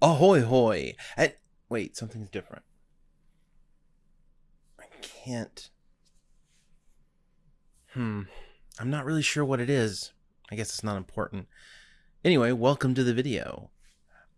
Ahoy hoy! And wait, something's different. I can't. Hmm. I'm not really sure what it is. I guess it's not important. Anyway, welcome to the video.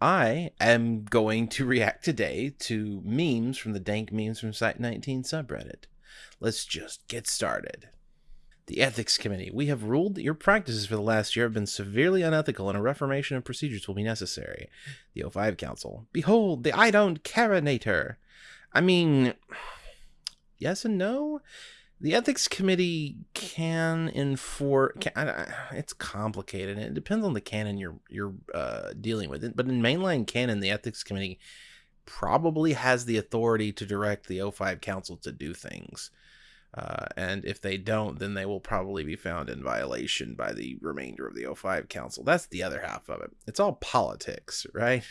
I am going to react today to memes from the Dank Memes from Site 19 subreddit. Let's just get started. The Ethics Committee. We have ruled that your practices for the last year have been severely unethical and a reformation of procedures will be necessary. The O5 Council. Behold, the I don't carinator. I mean, yes and no. The Ethics Committee can enforce. It's complicated. It depends on the canon you're you're uh, dealing with. But in mainline canon, the Ethics Committee probably has the authority to direct the O5 Council to do things. Uh, and if they don't, then they will probably be found in violation by the remainder of the O5 Council. That's the other half of it. It's all politics, right?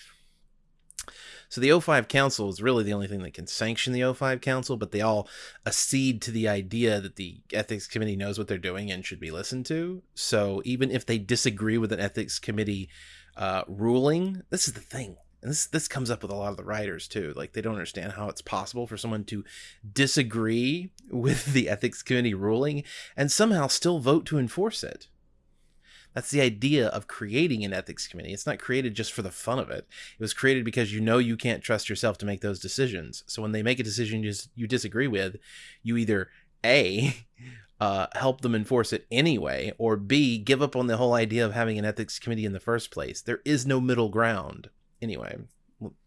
So the O5 Council is really the only thing that can sanction the O5 Council, but they all accede to the idea that the Ethics Committee knows what they're doing and should be listened to. So even if they disagree with an Ethics Committee uh, ruling, this is the thing and this this comes up with a lot of the writers too like they don't understand how it's possible for someone to disagree with the ethics committee ruling and somehow still vote to enforce it. That's the idea of creating an ethics committee. It's not created just for the fun of it. It was created because you know you can't trust yourself to make those decisions. So when they make a decision you, you disagree with you either a uh, help them enforce it anyway, or B, give up on the whole idea of having an ethics committee in the first place. There is no middle ground anyway,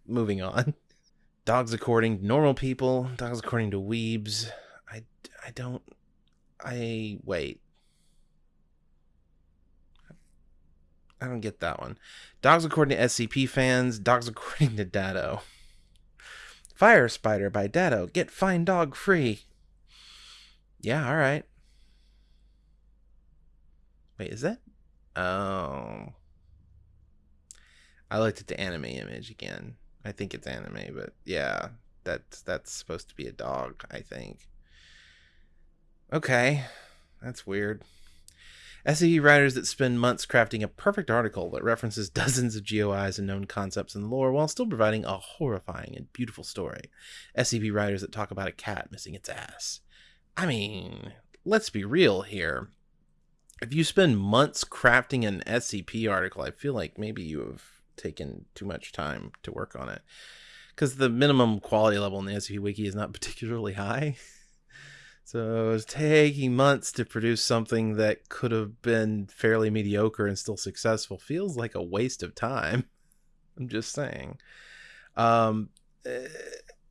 moving on. Dogs according to normal people, dogs according to weebs. I, I don't. I. Wait. I don't get that one. Dogs according to SCP fans, dogs according to Datto. Fire Spider by Datto. Get fine Dog free. Yeah, alright. Wait, is that? Oh. I looked at the anime image again. I think it's anime, but yeah, that's that's supposed to be a dog, I think. Okay, that's weird. SCP writers that spend months crafting a perfect article that references dozens of GOIs and known concepts in the lore while still providing a horrifying and beautiful story. SCP writers that talk about a cat missing its ass. I mean, let's be real here. If you spend months crafting an SCP article, I feel like maybe you have taken too much time to work on it because the minimum quality level in the SCP Wiki is not particularly high. So it was taking months to produce something that could have been fairly mediocre and still successful. Feels like a waste of time. I'm just saying. Um, eh,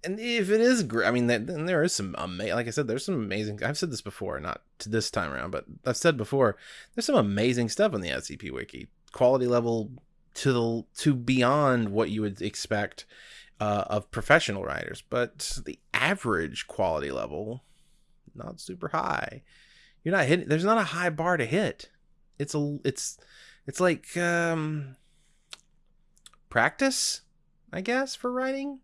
and if it is great, I mean, then there is some amazing. Like I said, there's some amazing. I've said this before, not to this time around, but I've said before. There's some amazing stuff on the SCP Wiki. Quality level to the to beyond what you would expect uh, of professional writers, but the average quality level not super high. You're not hitting. There's not a high bar to hit. It's a it's it's like um, practice, I guess, for writing.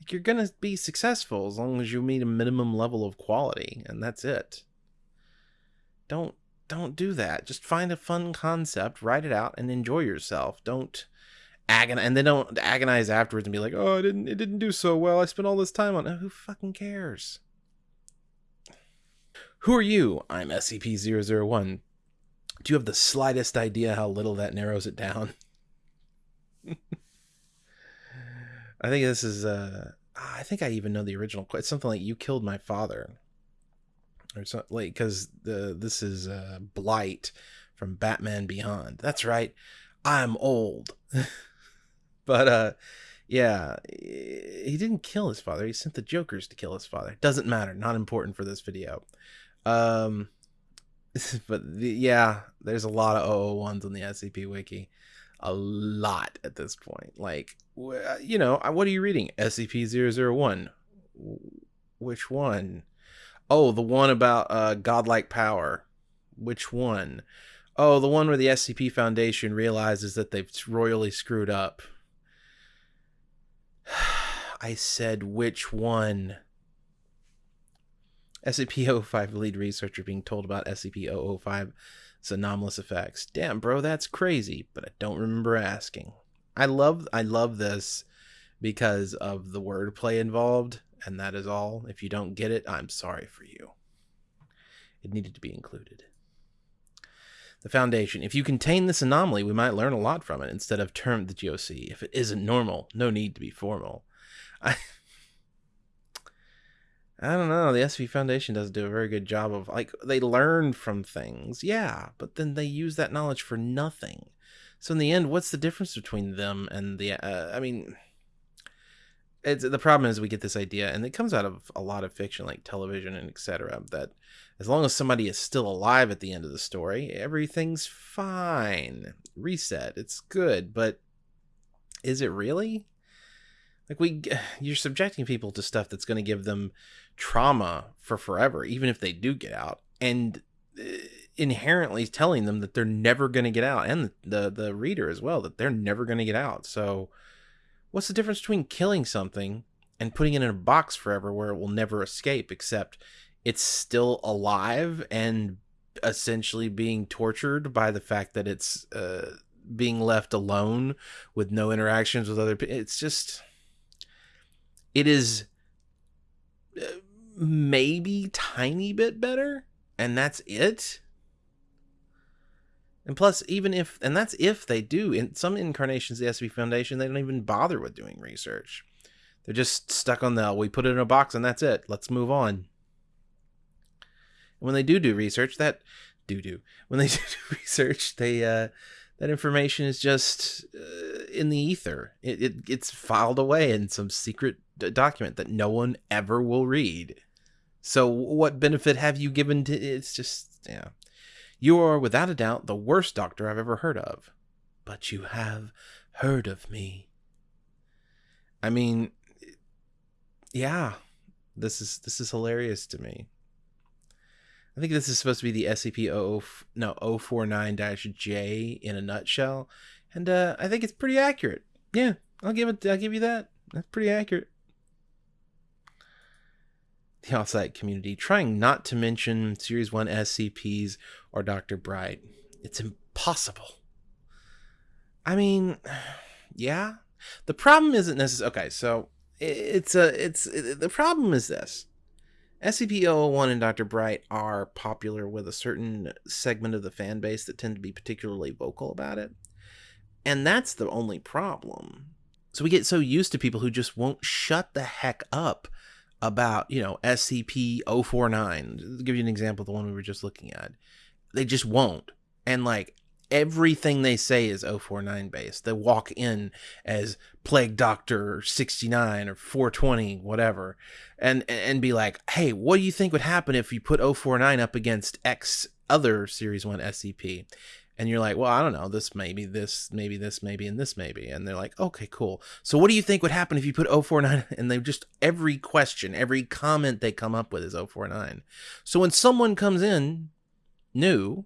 Like you're gonna be successful as long as you meet a minimum level of quality, and that's it. Don't don't do that. Just find a fun concept, write it out, and enjoy yourself. Don't agonize, and then don't agonize afterwards and be like, "Oh, I didn't, it didn't do so well. I spent all this time on it." Who fucking cares? Who are you? I'm SCP-001. Do you have the slightest idea how little that narrows it down? I think this is uh I think I even know the original. Quote. It's something like "You killed my father." Or something like because the this is uh, Blight from Batman Beyond. That's right, I'm old, but uh, yeah, he didn't kill his father. He sent the Jokers to kill his father. Doesn't matter. Not important for this video. Um, but the, yeah, there's a lot of 001s on the SCP Wiki. A lot at this point. Like, you know, what are you reading? SCP 001. Which one? Oh, the one about uh, godlike power. Which one? Oh, the one where the SCP Foundation realizes that they've royally screwed up. I said which one? SCP-005 lead researcher being told about SCP-005's anomalous effects. Damn, bro, that's crazy, but I don't remember asking. I love I love this because of the wordplay involved, and that is all. If you don't get it, I'm sorry for you. It needed to be included. The Foundation. If you contain this anomaly, we might learn a lot from it instead of term the GOC. If it isn't normal, no need to be formal. I I don't know. The SCP Foundation doesn't do a very good job of like they learn from things, yeah, but then they use that knowledge for nothing. So in the end, what's the difference between them and the? Uh, I mean, it's the problem is we get this idea, and it comes out of a lot of fiction, like television and etc. That as long as somebody is still alive at the end of the story, everything's fine. Reset, it's good, but is it really? Like we, you're subjecting people to stuff that's going to give them trauma for forever, even if they do get out, and uh, inherently telling them that they're never going to get out, and the, the the reader as well that they're never going to get out. So, what's the difference between killing something and putting it in a box forever where it will never escape, except it's still alive and essentially being tortured by the fact that it's uh, being left alone with no interactions with other people. It's just, it is uh, maybe tiny bit better and that's it and plus even if and that's if they do in some incarnations of the SCP foundation they don't even bother with doing research. They're just stuck on the we put it in a box and that's it. Let's move on. And when they do do research that do do. When they do do research they uh that information is just uh, in the ether. It, it it's filed away in some secret document that no one ever will read. So what benefit have you given to it's just yeah. You are without a doubt the worst doctor I've ever heard of. But you have heard of me. I mean yeah. This is this is hilarious to me. I think this is supposed to be the SCP 00 no 049-J in a nutshell. And uh, I think it's pretty accurate. Yeah, I'll give it I'll give you that. That's pretty accurate the offsite community, trying not to mention Series 1 SCPs or Dr. Bright. It's impossible. I mean, yeah. The problem isn't necessarily okay, so it's a it's it, the problem is this. SCP-001 and Dr. Bright are popular with a certain segment of the fan base that tend to be particularly vocal about it. And that's the only problem. So we get so used to people who just won't shut the heck up about, you know, SCP 049. To give you an example, the one we were just looking at. They just won't. And like everything they say is 049 based. They walk in as Plague Doctor 69 or 420, whatever, and and be like, "Hey, what do you think would happen if you put 049 up against X other Series 1 SCP?" And you're like, well, I don't know, this maybe, this maybe, this maybe, and this maybe. And they're like, okay, cool. So what do you think would happen if you put 049? And they just, every question, every comment they come up with is 049. So when someone comes in new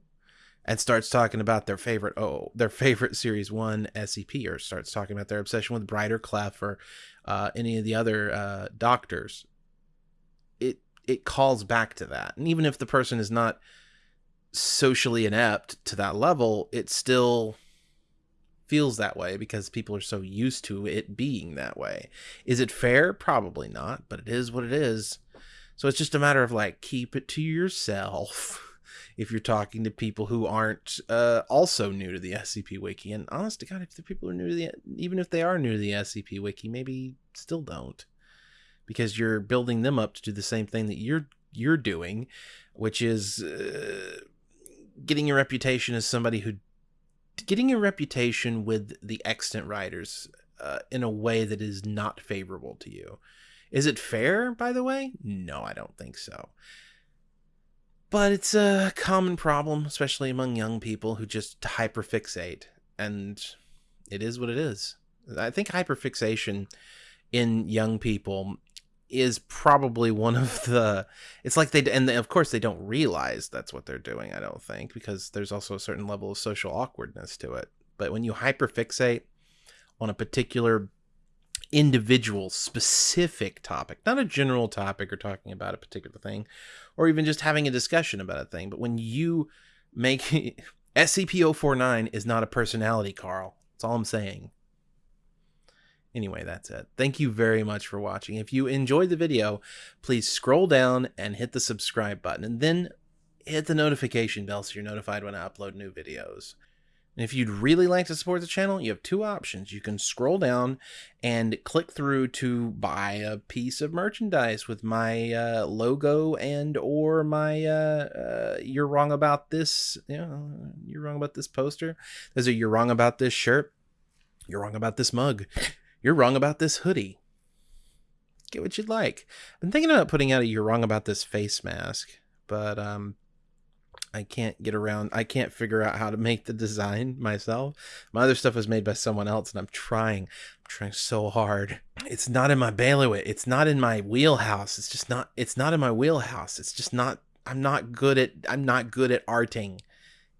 and starts talking about their favorite, oh, their favorite series one SCP, or starts talking about their obsession with Brighter Clef or uh, any of the other uh, doctors, it, it calls back to that. And even if the person is not, socially inept to that level, it still feels that way because people are so used to it being that way. Is it fair? Probably not, but it is what it is. So it's just a matter of like keep it to yourself if you're talking to people who aren't uh, also new to the SCP Wiki. And honest to God, if the people are new to the, even if they are new to the SCP Wiki, maybe still don't, because you're building them up to do the same thing that you're you're doing, which is uh, getting a reputation as somebody who getting a reputation with the extant writers uh, in a way that is not favorable to you. Is it fair, by the way? No, I don't think so. But it's a common problem, especially among young people who just hyperfixate, and it is what it is. I think hyperfixation in young people is probably one of the it's like they and of course they don't realize that's what they're doing i don't think because there's also a certain level of social awkwardness to it. But when you hyperfixate on a particular individual specific topic not a general topic or talking about a particular thing or even just having a discussion about a thing but when you make scp-049 is not a personality carl. That's all i'm saying Anyway, that's it. Thank you very much for watching. If you enjoyed the video, please scroll down and hit the subscribe button and then hit the notification bell so you're notified when I upload new videos. And if you'd really like to support the channel, you have two options. You can scroll down and click through to buy a piece of merchandise with my uh, logo and or my uh, uh, "You're wrong about this," you know, "You're wrong about this" poster. There's a "You're wrong about this" shirt. You're wrong about this mug. You're wrong about this hoodie. Get what you'd like. I've been thinking about putting out a "You're wrong about this" face mask, but um, I can't get around. I can't figure out how to make the design myself. My other stuff was made by someone else, and I'm trying. I'm trying so hard. It's not in my bailiwick. It's not in my wheelhouse. It's just not. It's not in my wheelhouse. It's just not. I'm not good at. I'm not good at arting.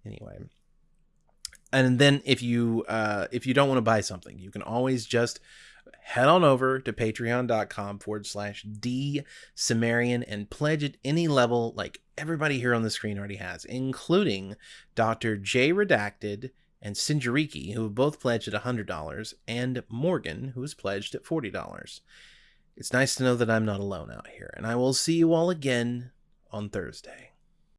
Anyway. And then if you uh, if you don't want to buy something, you can always just head on over to patreon.com forward slash D Cimmerian and pledge at any level like everybody here on the screen already has, including Dr. J Redacted and Sinjariki, who have both pledged at $100, and Morgan, who has pledged at $40. It's nice to know that I'm not alone out here, and I will see you all again on Thursday.